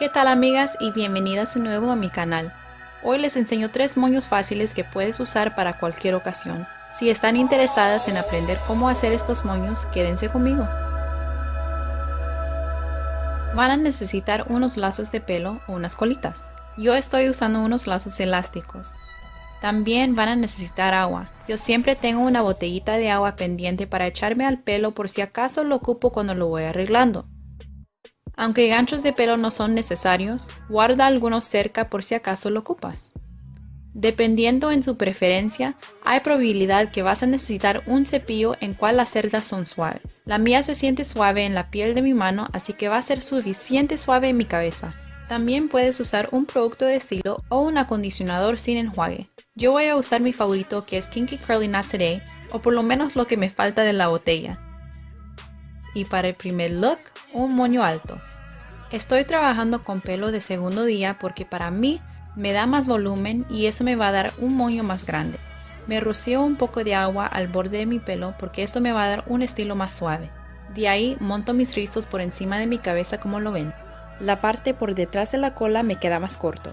¿Qué tal amigas y bienvenidas de nuevo a mi canal? Hoy les enseño tres moños fáciles que puedes usar para cualquier ocasión. Si están interesadas en aprender cómo hacer estos moños, quédense conmigo. Van a necesitar unos lazos de pelo o unas colitas. Yo estoy usando unos lazos elásticos. También van a necesitar agua. Yo siempre tengo una botellita de agua pendiente para echarme al pelo por si acaso lo ocupo cuando lo voy arreglando. Aunque ganchos de pelo no son necesarios, guarda algunos cerca por si acaso lo ocupas. Dependiendo en su preferencia, hay probabilidad que vas a necesitar un cepillo en cual las cerdas son suaves. La mía se siente suave en la piel de mi mano, así que va a ser suficiente suave en mi cabeza. También puedes usar un producto de estilo o un acondicionador sin enjuague. Yo voy a usar mi favorito que es Kinky Curly Not Today, o por lo menos lo que me falta de la botella. Y para el primer look, un moño alto. Estoy trabajando con pelo de segundo día porque para mí me da más volumen y eso me va a dar un moño más grande. Me rocío un poco de agua al borde de mi pelo porque esto me va a dar un estilo más suave. De ahí monto mis rizos por encima de mi cabeza como lo ven. La parte por detrás de la cola me queda más corto.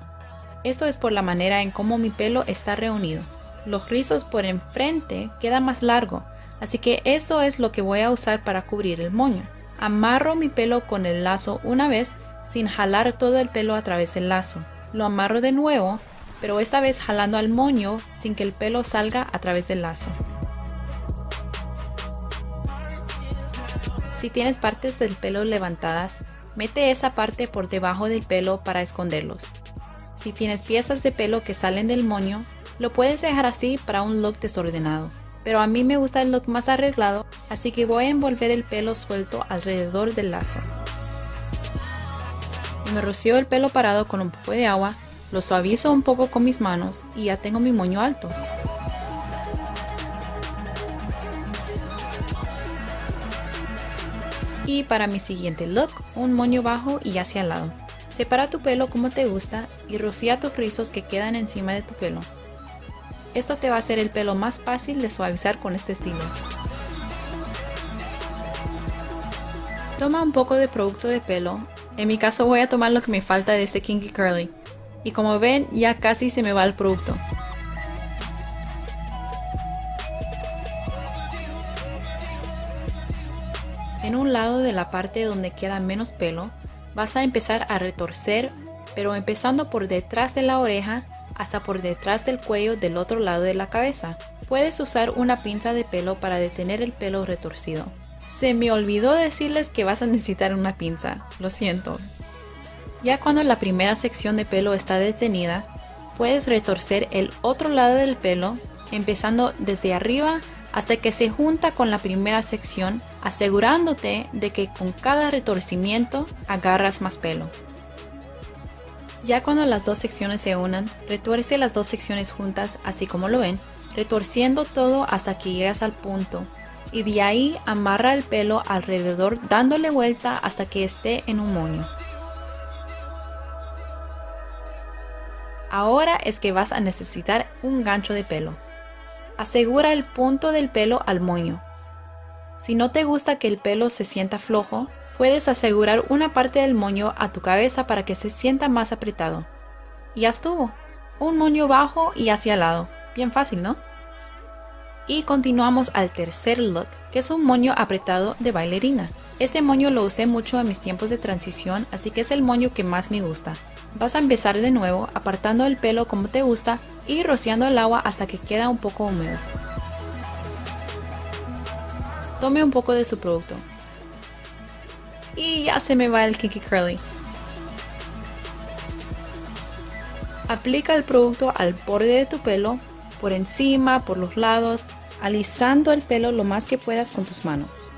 Esto es por la manera en cómo mi pelo está reunido. Los rizos por enfrente quedan más largo, así que eso es lo que voy a usar para cubrir el moño. Amarro mi pelo con el lazo una vez sin jalar todo el pelo a través del lazo. Lo amarro de nuevo, pero esta vez jalando al moño sin que el pelo salga a través del lazo. Si tienes partes del pelo levantadas, mete esa parte por debajo del pelo para esconderlos. Si tienes piezas de pelo que salen del moño, lo puedes dejar así para un look desordenado pero a mí me gusta el look más arreglado, así que voy a envolver el pelo suelto alrededor del lazo. Me rocío el pelo parado con un poco de agua, lo suavizo un poco con mis manos y ya tengo mi moño alto. Y para mi siguiente look, un moño bajo y hacia el lado. Separa tu pelo como te gusta y rocía tus rizos que quedan encima de tu pelo. Esto te va a hacer el pelo más fácil de suavizar con este estilo. Toma un poco de producto de pelo. En mi caso voy a tomar lo que me falta de este Kinky Curly. Y como ven, ya casi se me va el producto. En un lado de la parte donde queda menos pelo, vas a empezar a retorcer, pero empezando por detrás de la oreja hasta por detrás del cuello del otro lado de la cabeza. Puedes usar una pinza de pelo para detener el pelo retorcido. Se me olvidó decirles que vas a necesitar una pinza, lo siento. Ya cuando la primera sección de pelo está detenida, puedes retorcer el otro lado del pelo, empezando desde arriba hasta que se junta con la primera sección, asegurándote de que con cada retorcimiento agarras más pelo. Ya cuando las dos secciones se unan, retuerce las dos secciones juntas así como lo ven, retorciendo todo hasta que llegas al punto y de ahí amarra el pelo alrededor dándole vuelta hasta que esté en un moño. Ahora es que vas a necesitar un gancho de pelo. Asegura el punto del pelo al moño. Si no te gusta que el pelo se sienta flojo, Puedes asegurar una parte del moño a tu cabeza para que se sienta más apretado. Y ya estuvo. Un moño bajo y hacia el lado. Bien fácil, ¿no? Y continuamos al tercer look, que es un moño apretado de bailarina. Este moño lo usé mucho en mis tiempos de transición, así que es el moño que más me gusta. Vas a empezar de nuevo apartando el pelo como te gusta y rociando el agua hasta que queda un poco húmedo. Tome un poco de su producto, y ya se me va el Kinky Curly. Aplica el producto al borde de tu pelo, por encima, por los lados, alisando el pelo lo más que puedas con tus manos.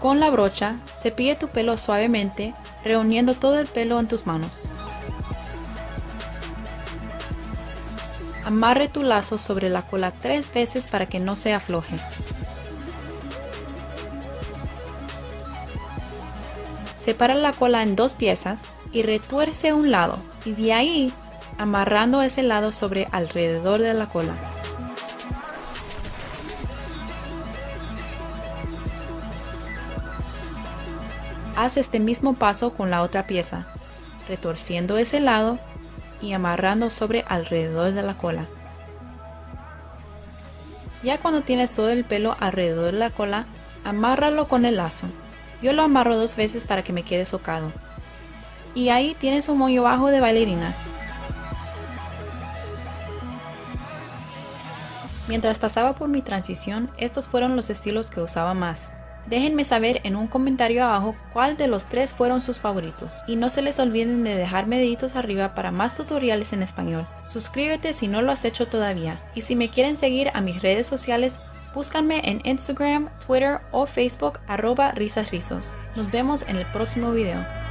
Con la brocha, cepilla tu pelo suavemente, reuniendo todo el pelo en tus manos. Amarre tu lazo sobre la cola tres veces para que no se afloje. Separa la cola en dos piezas y retuerce un lado y de ahí amarrando ese lado sobre alrededor de la cola. Haz este mismo paso con la otra pieza. retorciendo ese lado y amarrando sobre alrededor de la cola. Ya cuando tienes todo el pelo alrededor de la cola, amárralo con el lazo. Yo lo amarro dos veces para que me quede socado. Y ahí tienes un moño bajo de bailarina. Mientras pasaba por mi transición, estos fueron los estilos que usaba más. Déjenme saber en un comentario abajo cuál de los tres fueron sus favoritos. Y no se les olviden de dejarme deditos arriba para más tutoriales en español. Suscríbete si no lo has hecho todavía. Y si me quieren seguir a mis redes sociales, búscanme en Instagram, Twitter o Facebook arroba risasrizos. Nos vemos en el próximo video.